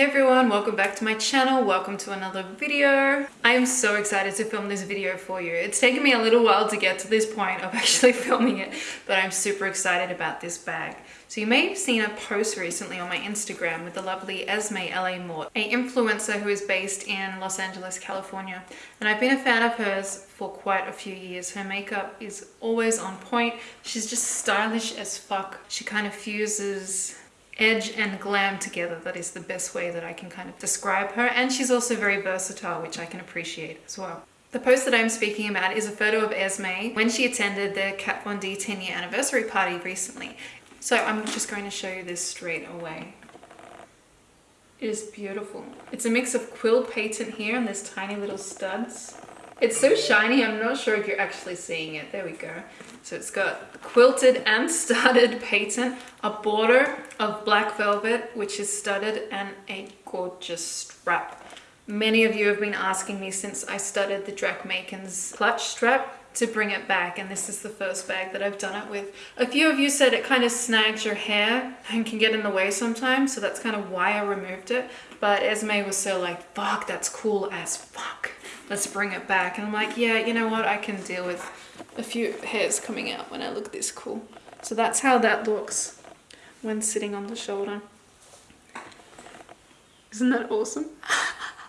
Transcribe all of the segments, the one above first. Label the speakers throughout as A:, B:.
A: Hey everyone, welcome back to my channel. Welcome to another video. I am so excited to film this video for you. It's taken me a little while to get to this point of actually filming it, but I'm super excited about this bag. So you may have seen a post recently on my Instagram with the lovely Esme LA Mort, a influencer who is based in Los Angeles, California. And I've been a fan of hers for quite a few years. Her makeup is always on point. She's just stylish as fuck. She kind of fuses edge and glam together. That is the best way that I can kind of describe her. And she's also very versatile, which I can appreciate as well. The post that I'm speaking about is a photo of Esme when she attended the Kat Von D 10 year anniversary party recently. So I'm just going to show you this straight away. It is beautiful. It's a mix of quill patent here and there's tiny little studs. It's so shiny, I'm not sure if you're actually seeing it. There we go. So it's got quilted and studded patent, a border of black velvet, which is studded, and a gorgeous strap. Many of you have been asking me since I studded the Drac Macon's clutch strap to bring it back and this is the first bag that I've done it with. A few of you said it kind of snags your hair and can get in the way sometimes so that's kind of why I removed it but Esme was so like fuck that's cool as fuck let's bring it back and I'm like yeah you know what I can deal with a few hairs coming out when I look this cool. So that's how that looks when sitting on the shoulder. Isn't that awesome?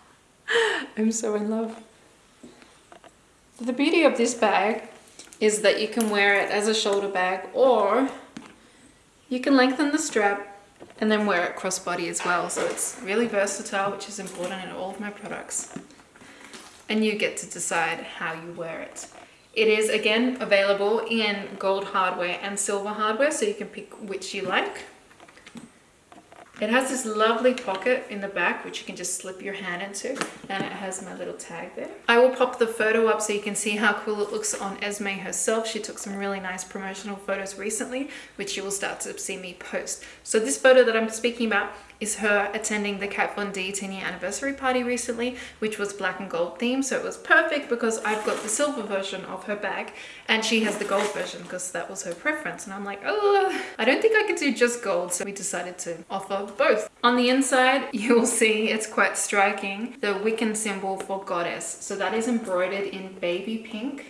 A: I'm so in love. The beauty of this bag is that you can wear it as a shoulder bag or you can lengthen the strap and then wear it crossbody as well. So it's really versatile, which is important in all of my products. And you get to decide how you wear it. It is again available in gold hardware and silver hardware, so you can pick which you like. It has this lovely pocket in the back which you can just slip your hand into and it has my little tag there. I will pop the photo up so you can see how cool it looks on Esme herself. She took some really nice promotional photos recently which you will start to see me post. So this photo that I'm speaking about is her attending the Kat Von D 10 year anniversary party recently, which was black and gold themed. So it was perfect because I've got the silver version of her bag and she has the gold version because that was her preference. And I'm like, oh, I don't think I could do just gold. So we decided to offer both. On the inside, you will see it's quite striking, the Wiccan symbol for goddess. So that is embroidered in baby pink.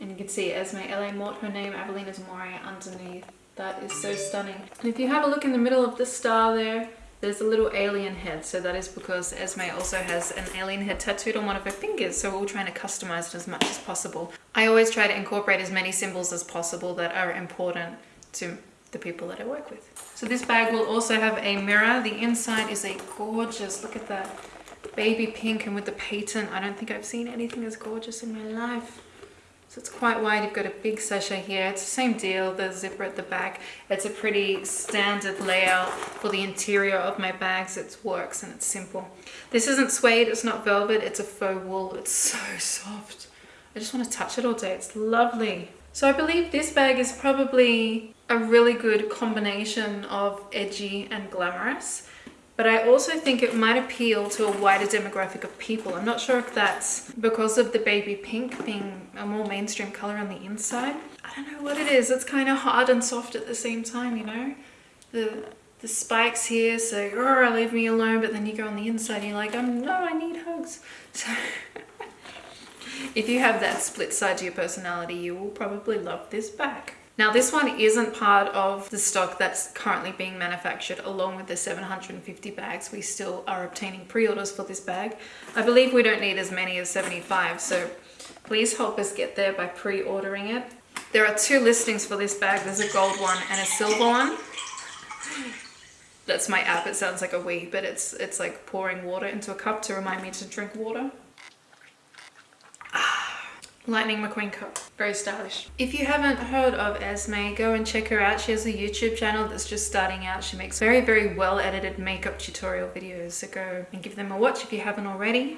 A: And you can see Esme LA Mort, her name, Avelina's Moria underneath. That is so stunning. And if you have a look in the middle of the star there, there's a little alien head so that is because Esme also has an alien head tattooed on one of her fingers so we're all trying to customize it as much as possible. I always try to incorporate as many symbols as possible that are important to the people that I work with. So this bag will also have a mirror. The inside is a gorgeous, look at that, baby pink and with the patent. I don't think I've seen anything as gorgeous in my life. So it's quite wide, you've got a big sachet here. It's the same deal, the zipper at the back. It's a pretty standard layout for the interior of my bags. It works and it's simple. This isn't suede, it's not velvet, it's a faux wool. It's so soft. I just want to touch it all day. It's lovely. So I believe this bag is probably a really good combination of edgy and glamorous but I also think it might appeal to a wider demographic of people. I'm not sure if that's because of the baby pink being a more mainstream color on the inside. I don't know what it is. It's kind of hard and soft at the same time, you know? The the spikes here say, oh, leave me alone, but then you go on the inside and you're like, oh no, I need hugs. So if you have that split side to your personality, you will probably love this bag. Now this one isn't part of the stock that's currently being manufactured along with the 750 bags. We still are obtaining pre-orders for this bag. I believe we don't need as many as 75 so please help us get there by pre-ordering it. There are two listings for this bag. There's a gold one and a silver one. That's my app. It sounds like a wee, but it's it's like pouring water into a cup to remind me to drink water. Lightning McQueen cup. Very stylish. If you haven't heard of Esme, go and check her out. She has a YouTube channel that's just starting out. She makes very, very well edited makeup tutorial videos. So go and give them a watch if you haven't already.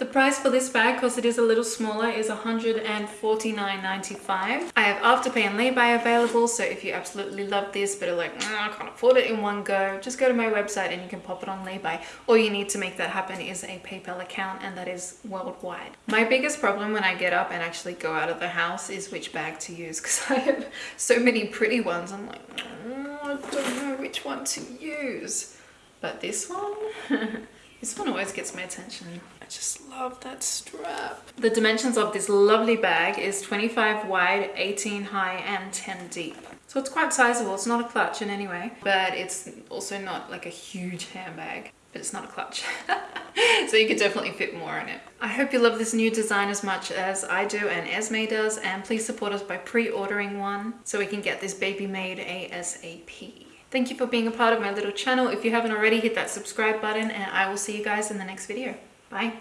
A: The price for this bag, because it is a little smaller, is $149.95. I have Afterpay and Lay-By available, so if you absolutely love this but are like, mm, I can't afford it in one go, just go to my website and you can pop it on Lay-By. All you need to make that happen is a PayPal account and that is worldwide. My biggest problem when I get up and actually go out of the house is which bag to use because I have so many pretty ones. I'm like, mm, I don't know which one to use. But this one, this one always gets my attention. I just love that strap. The dimensions of this lovely bag is 25 wide, 18 high and 10 deep. So it's quite sizable. It's not a clutch in any way, but it's also not like a huge handbag but it's not a clutch. so you could definitely fit more in it. I hope you love this new design as much as I do and Esme does and please support us by pre-ordering one so we can get this baby made ASAP. Thank you for being a part of my little channel. If you haven't already, hit that subscribe button and I will see you guys in the next video. Bye.